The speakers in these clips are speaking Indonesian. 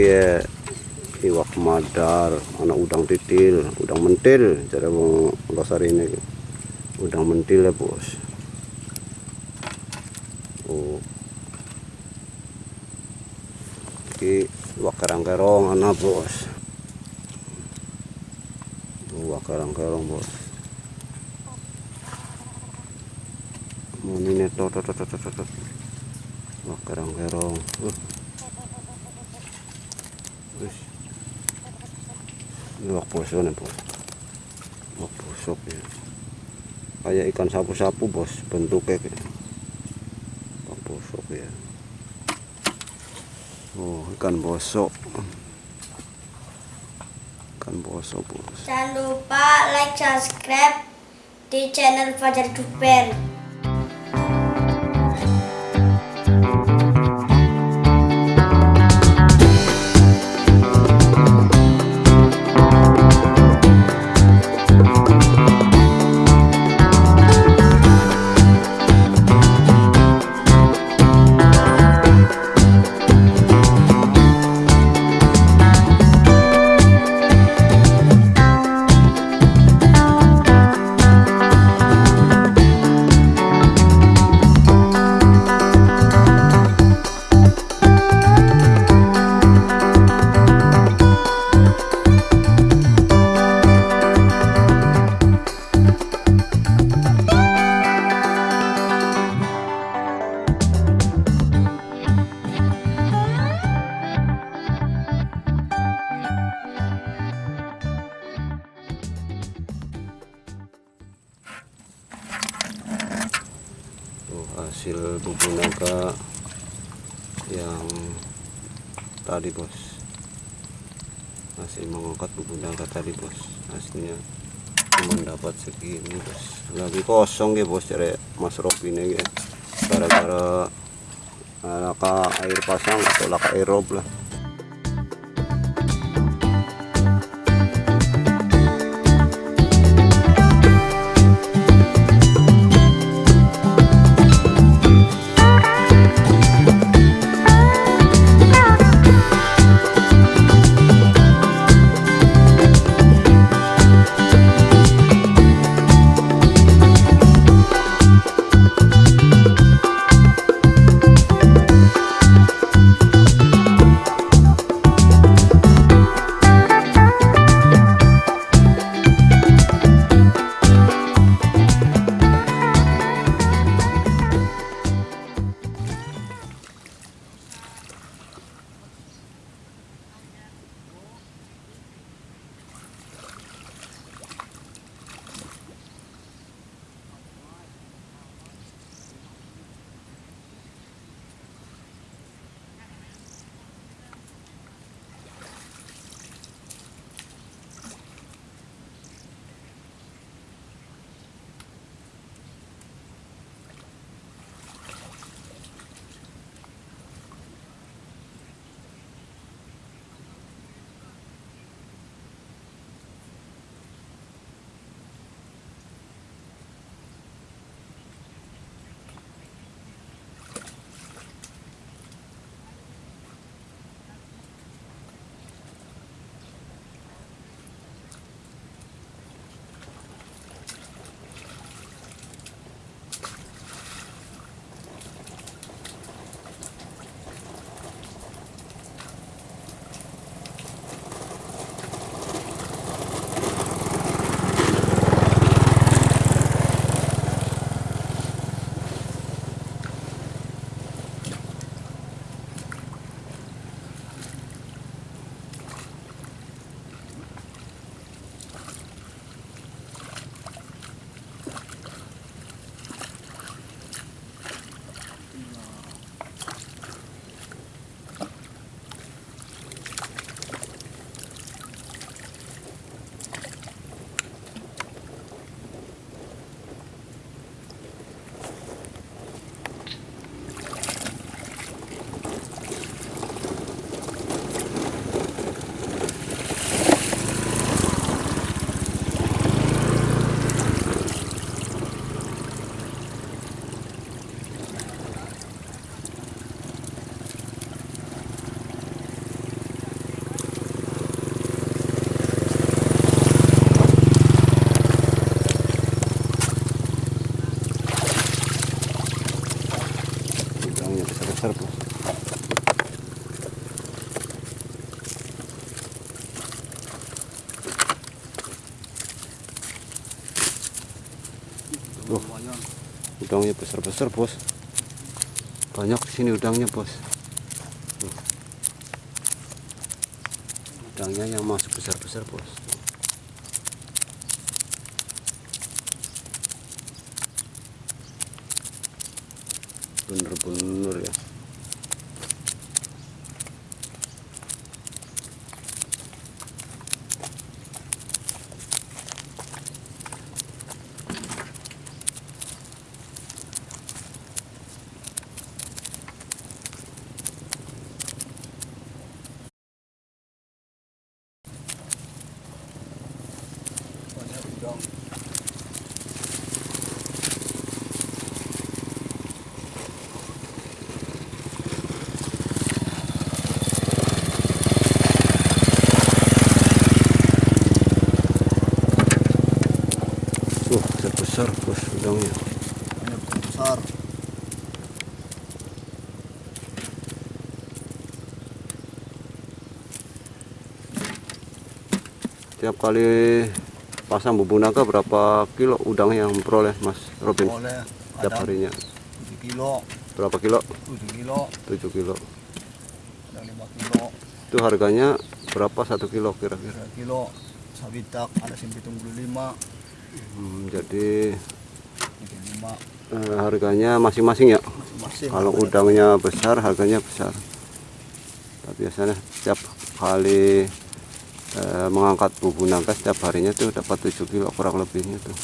ya iwak madar anak udang titil udang mentil cara wong losar ini. Udang mentil ya bos. Oh. Iwak kerang-kerong anak bos. Iwak kerang-kerong bos. Mau ini tot tot tot tot tot. Iwak kerang-kerong. Uh. Wis. Ini wak poso nih bos. Wak posok ya. Kayak ikan sapu-sapu bos bentuknya kayak. Wak posok ya. Oh ikan bosok. Ikan bosok bos. Jangan lupa like, subscribe di channel Fajar Duper. Tuh hasil bubur naga yang tadi bos. Hasil mengangkat bubur naga tadi bos. Hasilnya cuma dapat segini bos. Lagi kosong ya bos cari Mas Rob ini ya. Gara-gara eh, laka air pasang atau laka aerob lah. Udangnya besar-besar bos. Banyak di sini udangnya bos. Udangnya yang masuk besar-besar bos. Bener-bener ya. banyak udang Tuh, besar-besar bos udangnya. banyak besar. Tiap kali pasang bubuk naga berapa kilo udang yang peroleh Mas Robin? Boleh tiap harinya. 7 kilo. Berapa kilo? 7 kilo. 7 kilo. Kadang 5 kilo. Itu harganya berapa satu kilo kira-kira? 3 kilo. Sabitak ada simpitung 25 Hmm, jadi 35 eh, harganya masing-masing ya? Masing-masing. Kalau Ada- udangnya besar harganya besar. Tapi biasanya setiap kali eh, mengangkat bubuk naga setiap harinya tuh dapat 7 kilo kurang lebihnya tuh.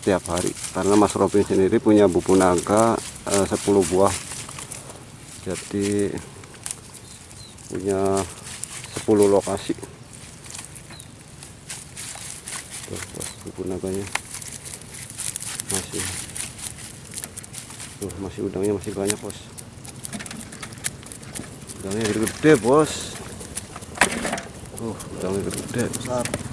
Setiap hari. Karena Mas Robin sendiri punya bubuk naga eh, 10 buah. Jadi punya 10 lokasi tuh bos, bubuk naganya masih. Tuh masih udangnya masih banyak bos. Udangnya gede-gede bos. Tuh udangnya gede besar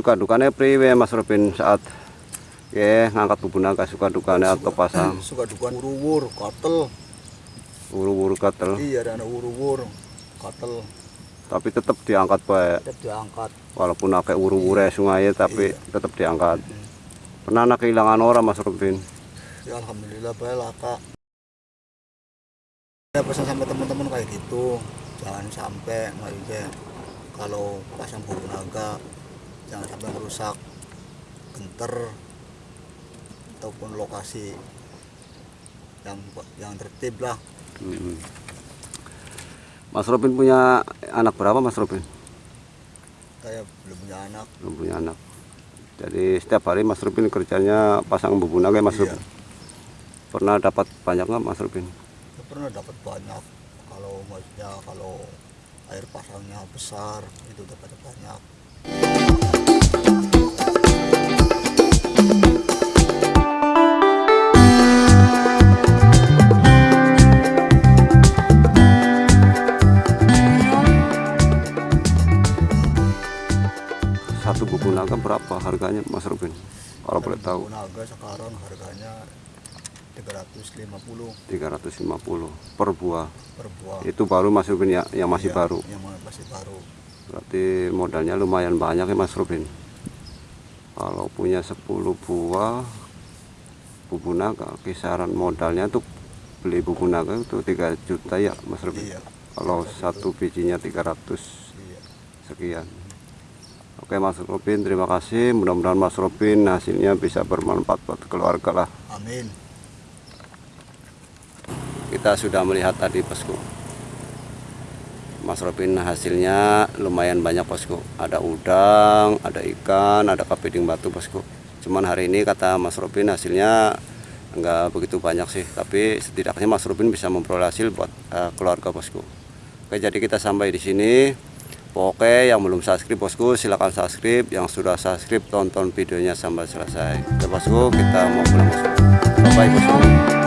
suka dukanya priwe Mas Robin saat ya ngangkat bubuk naga suka dukanya atau pasang? Suka dukan uruwur katel uru-uru gatel? Iya ada anak uruwur katel tapi tetap diangkat baik? Tetap diangkat. Walaupun pakai uru-uru sungai tapi tetap diangkat. Pernah anak kehilangan orang Mas Robin? Ya alhamdulillah baik lah kak. Ya pesan sama teman-teman kayak gitu. Jangan sampai maksudnya kalau pasang bubuk naga jangan sampai merusak genter ataupun lokasi yang yang tertib lah. Mm. Mas Robin punya anak berapa Mas Robin? Saya belum punya anak. Belum punya anak. Jadi setiap hari Mas Robin kerjanya pasang bubuk naga ya, Mas Iya. Robin. Pernah dapat banyak nggak Mas Robin? Saya pernah dapat banyak. Kalau maksudnya kalau air pasangnya besar itu dapat banyak harganya Mas Robin? Kalau boleh tahu. Naga sekarang harganya 350 350 per buah. Per buah. Itu baru Mas Robin ya? Yang masih Iya, baru? yang masih baru. Berarti modalnya lumayan banyak ya Mas Robin? Kalau punya 10 buah bubuk naga kisaran modalnya tuh beli buku naga itu 3 juta ya Mas Robin? Iya. Kalau satu bijinya 300 iya. sekian Oke Mas Robin terima kasih. Mudah-mudahan Mas Robin hasilnya bisa bermanfaat buat keluarga lah. Amin. Kita sudah melihat tadi bosku Mas Robin hasilnya lumayan banyak bosku ada udang ada ikan ada kepiting batu bosku cuman hari ini kata Mas Robin hasilnya enggak begitu banyak sih. Tapi setidaknya Mas Robin bisa memperoleh hasil buat eh, keluarga bosku oke jadi kita sampai di sini Oke yang belum subscribe bosku silahkan subscribe. Yang sudah subscribe tonton videonya sampai selesai. Oke bosku kita mau pulang bosku. Bye bosku